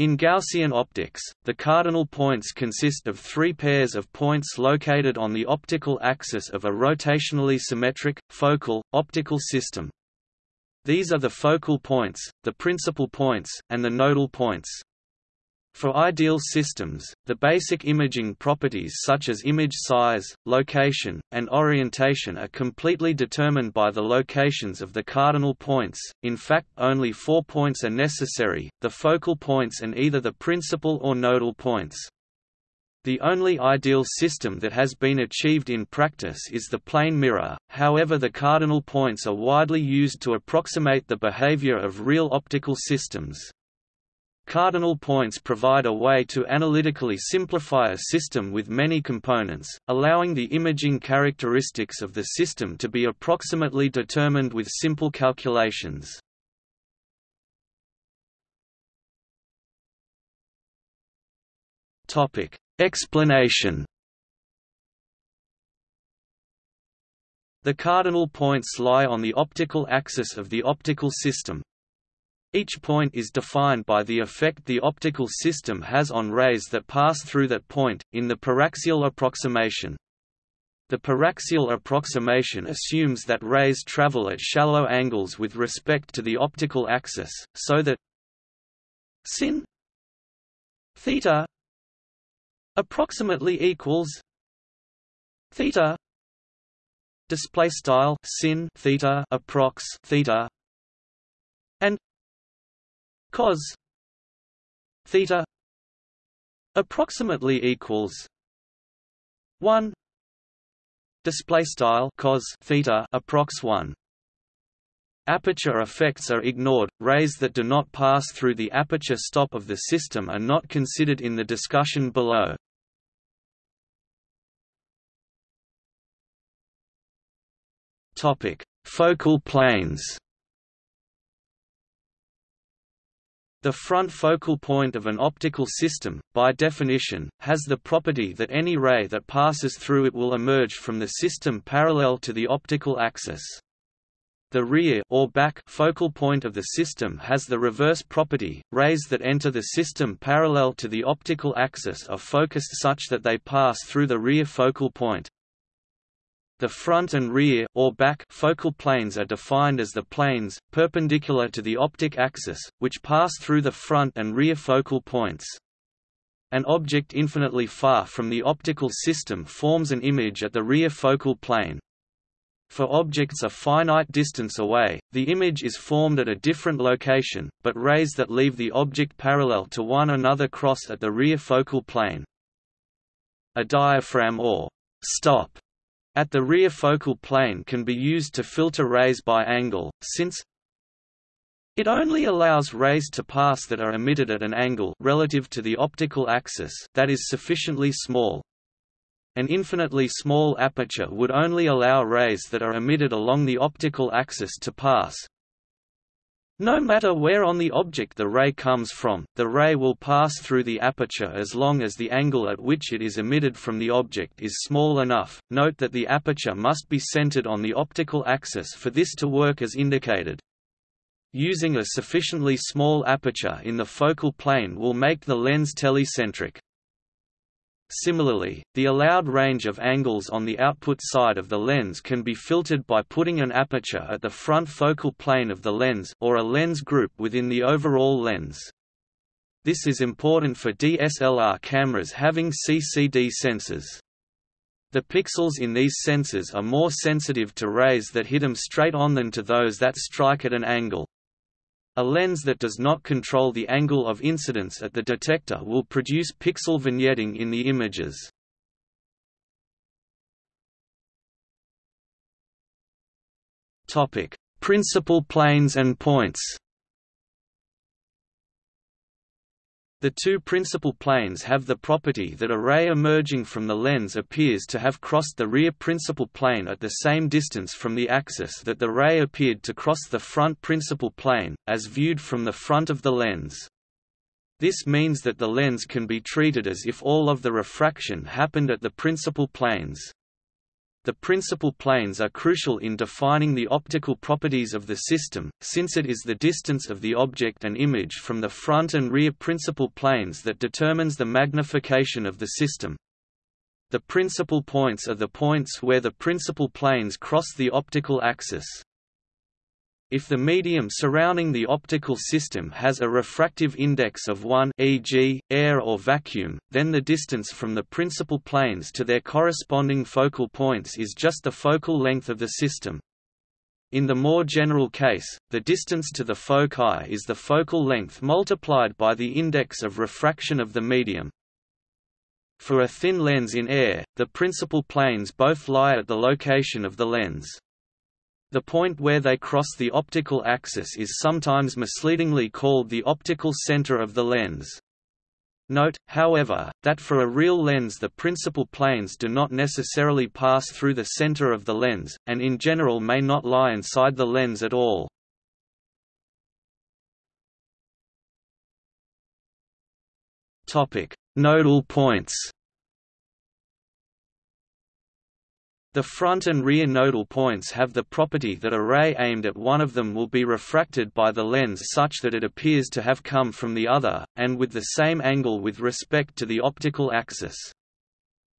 In Gaussian optics, the cardinal points consist of three pairs of points located on the optical axis of a rotationally symmetric, focal, optical system. These are the focal points, the principal points, and the nodal points. For ideal systems, the basic imaging properties such as image size, location, and orientation are completely determined by the locations of the cardinal points, in fact only four points are necessary, the focal points and either the principal or nodal points. The only ideal system that has been achieved in practice is the plane mirror, however the cardinal points are widely used to approximate the behavior of real optical systems. Cardinal points provide a way to analytically simplify a system with many components, allowing the imaging characteristics of the system to be approximately determined with simple calculations. Topic: Explanation. The cardinal points lie on the optical axis of the optical system, each point is defined by the effect the optical system has on rays that pass through that point, in the paraxial approximation. The paraxial approximation assumes that rays travel at shallow angles with respect to the optical axis, so that sin theta approximately equals theta display style sin theta approx theta cos theta approximately equals 1 display style cos theta approx 1 Aperture effects are ignored. Rays that do not pass through the aperture stop of the system are not considered in the discussion below. Topic: Focal planes. The front focal point of an optical system, by definition, has the property that any ray that passes through it will emerge from the system parallel to the optical axis. The rear or back focal point of the system has the reverse property. Rays that enter the system parallel to the optical axis are focused such that they pass through the rear focal point. The front and rear or back focal planes are defined as the planes, perpendicular to the optic axis, which pass through the front and rear focal points. An object infinitely far from the optical system forms an image at the rear focal plane. For objects a finite distance away, the image is formed at a different location, but rays that leave the object parallel to one another cross at the rear focal plane. A diaphragm or stop at the rear focal plane can be used to filter rays by angle, since it only allows rays to pass that are emitted at an angle relative to the optical axis that is sufficiently small. An infinitely small aperture would only allow rays that are emitted along the optical axis to pass, no matter where on the object the ray comes from, the ray will pass through the aperture as long as the angle at which it is emitted from the object is small enough. Note that the aperture must be centered on the optical axis for this to work as indicated. Using a sufficiently small aperture in the focal plane will make the lens telecentric. Similarly, the allowed range of angles on the output side of the lens can be filtered by putting an aperture at the front focal plane of the lens or a lens group within the overall lens. This is important for DSLR cameras having CCD sensors. The pixels in these sensors are more sensitive to rays that hit them straight on than to those that strike at an angle. A lens that does not control the angle of incidence at the detector will produce pixel vignetting in the images. Topic: Principal planes and points. The two principal planes have the property that a ray emerging from the lens appears to have crossed the rear principal plane at the same distance from the axis that the ray appeared to cross the front principal plane, as viewed from the front of the lens. This means that the lens can be treated as if all of the refraction happened at the principal planes. The principal planes are crucial in defining the optical properties of the system, since it is the distance of the object and image from the front and rear principal planes that determines the magnification of the system. The principal points are the points where the principal planes cross the optical axis. If the medium surrounding the optical system has a refractive index of 1 e.g., air or vacuum, then the distance from the principal planes to their corresponding focal points is just the focal length of the system. In the more general case, the distance to the foci is the focal length multiplied by the index of refraction of the medium. For a thin lens in air, the principal planes both lie at the location of the lens. The point where they cross the optical axis is sometimes misleadingly called the optical center of the lens. Note, however, that for a real lens the principal planes do not necessarily pass through the center of the lens, and in general may not lie inside the lens at all. Nodal points The front and rear nodal points have the property that a ray aimed at one of them will be refracted by the lens such that it appears to have come from the other, and with the same angle with respect to the optical axis.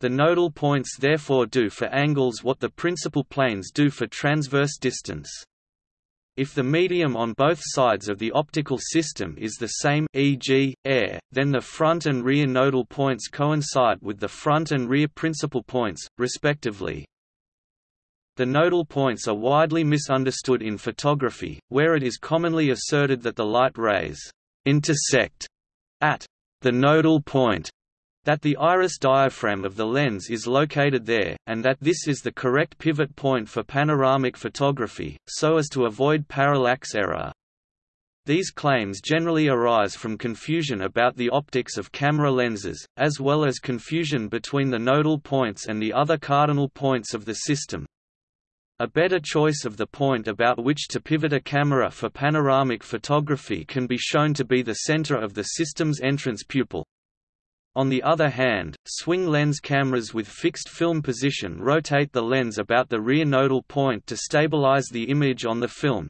The nodal points therefore do for angles what the principal planes do for transverse distance. If the medium on both sides of the optical system is the same e.g., air, then the front and rear nodal points coincide with the front and rear principal points, respectively. The nodal points are widely misunderstood in photography, where it is commonly asserted that the light rays intersect at the nodal point, that the iris diaphragm of the lens is located there, and that this is the correct pivot point for panoramic photography, so as to avoid parallax error. These claims generally arise from confusion about the optics of camera lenses, as well as confusion between the nodal points and the other cardinal points of the system, a better choice of the point about which to pivot a camera for panoramic photography can be shown to be the center of the system's entrance pupil. On the other hand, swing lens cameras with fixed film position rotate the lens about the rear nodal point to stabilize the image on the film.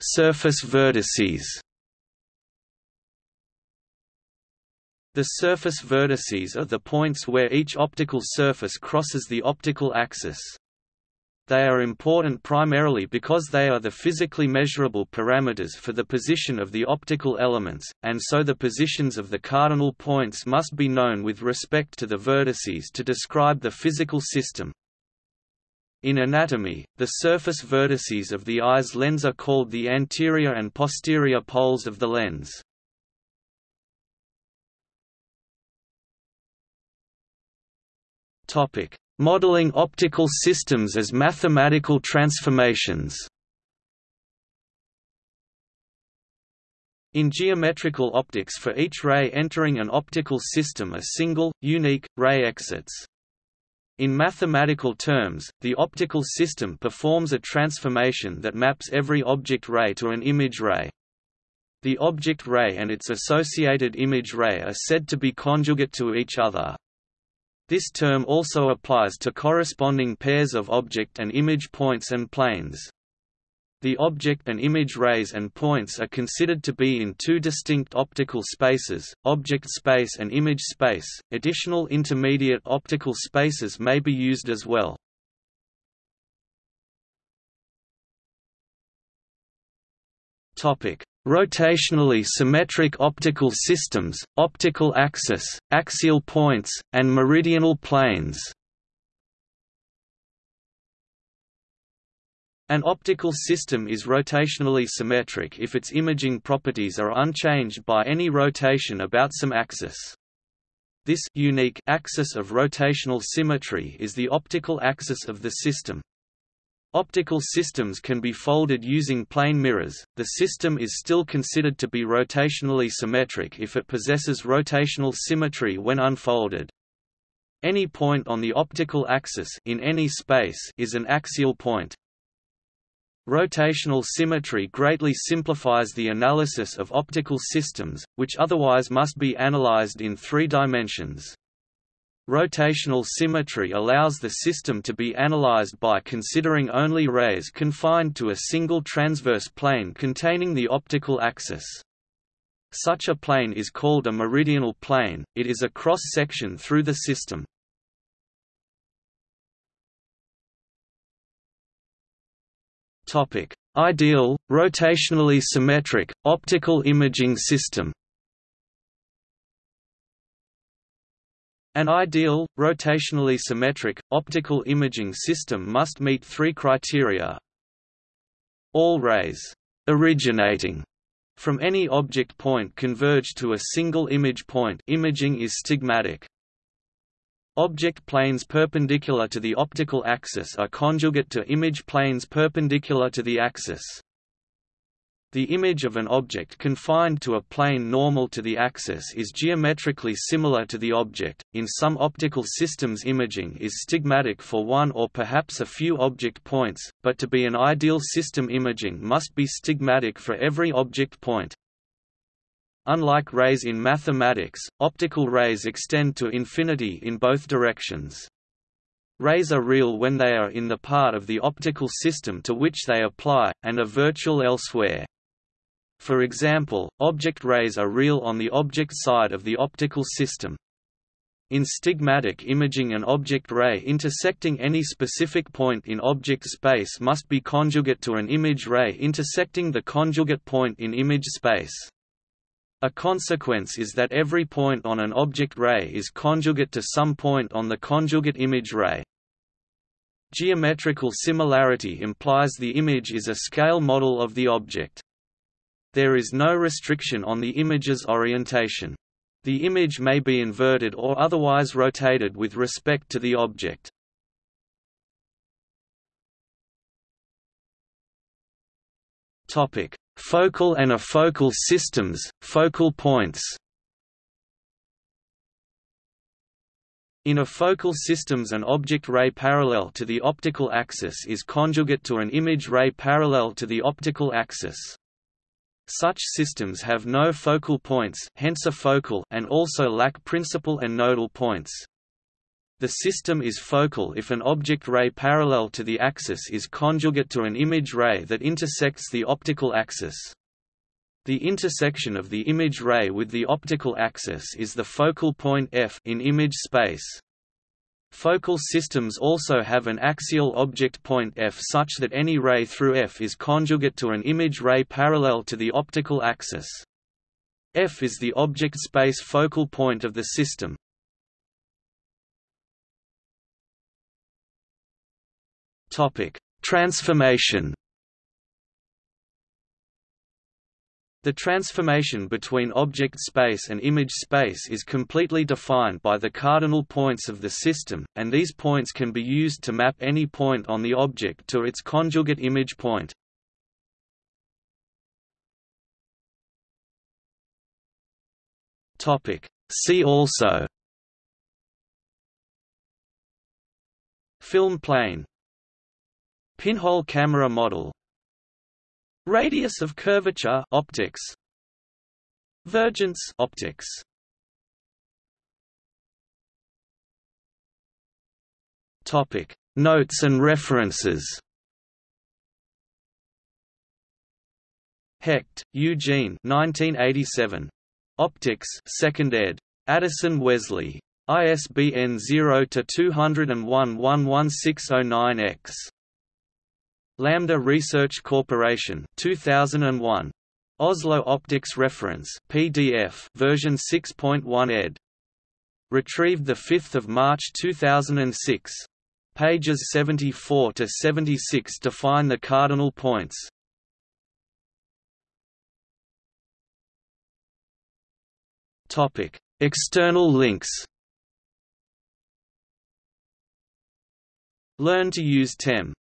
Surface vertices The surface vertices are the points where each optical surface crosses the optical axis. They are important primarily because they are the physically measurable parameters for the position of the optical elements, and so the positions of the cardinal points must be known with respect to the vertices to describe the physical system. In anatomy, the surface vertices of the eye's lens are called the anterior and posterior poles of the lens. Topic: Modeling optical systems as mathematical transformations. In geometrical optics for each ray entering an optical system a single, unique, ray exits. In mathematical terms, the optical system performs a transformation that maps every object ray to an image ray. The object ray and its associated image ray are said to be conjugate to each other. This term also applies to corresponding pairs of object and image points and planes. The object and image rays and points are considered to be in two distinct optical spaces, object space and image space. Additional intermediate optical spaces may be used as well. Topic: rotationally symmetric optical systems, optical axis, axial points, and meridional planes. An optical system is rotationally symmetric if its imaging properties are unchanged by any rotation about some axis. This unique axis of rotational symmetry is the optical axis of the system. Optical systems can be folded using plane mirrors. The system is still considered to be rotationally symmetric if it possesses rotational symmetry when unfolded. Any point on the optical axis in any space is an axial point. Rotational symmetry greatly simplifies the analysis of optical systems, which otherwise must be analyzed in three dimensions. Rotational symmetry allows the system to be analyzed by considering only rays confined to a single transverse plane containing the optical axis. Such a plane is called a meridional plane, it is a cross-section through the system. Topic: Ideal, rotationally symmetric, optical imaging system. An ideal, rotationally symmetric, optical imaging system must meet three criteria. All rays originating from any object point converge to a single image point imaging is stigmatic. Object planes perpendicular to the optical axis are conjugate to image planes perpendicular to the axis. The image of an object confined to a plane normal to the axis is geometrically similar to the object. In some optical systems, imaging is stigmatic for one or perhaps a few object points, but to be an ideal system, imaging must be stigmatic for every object point. Unlike rays in mathematics, optical rays extend to infinity in both directions. Rays are real when they are in the part of the optical system to which they apply, and are virtual elsewhere. For example, object rays are real on the object side of the optical system. In stigmatic imaging an object ray intersecting any specific point in object space must be conjugate to an image ray intersecting the conjugate point in image space. A consequence is that every point on an object ray is conjugate to some point on the conjugate image ray. Geometrical similarity implies the image is a scale model of the object. There is no restriction on the image's orientation. The image may be inverted or otherwise rotated with respect to the object. Topic: Focal and afocal systems, focal points. In afocal systems an object ray parallel to the optical axis is conjugate to an image ray parallel to the optical axis. Such systems have no focal points hence afocal and also lack principal and nodal points. The system is focal if an object ray parallel to the axis is conjugate to an image ray that intersects the optical axis. The intersection of the image ray with the optical axis is the focal point f in image space. Focal systems also have an axial object point f such that any ray through f is conjugate to an image ray parallel to the optical axis. f is the object space focal point of the system. Topic: Transformation. The transformation between object space and image space is completely defined by the cardinal points of the system, and these points can be used to map any point on the object to its conjugate image point. See also. Film plane. Pinhole camera model Radius of curvature optics Vergence optics Topic Notes and references Hecht, Eugene 1987. Optics 2nd ed. Addison Wesley. ISBN 0-201-11609-X. Lambda Research Corporation 2001. Oslo Optics Reference PDF version 6.1 ed. Retrieved 5 March 2006. Pages 74 to 76 define the cardinal points. Topic: External links. Learn to use TEM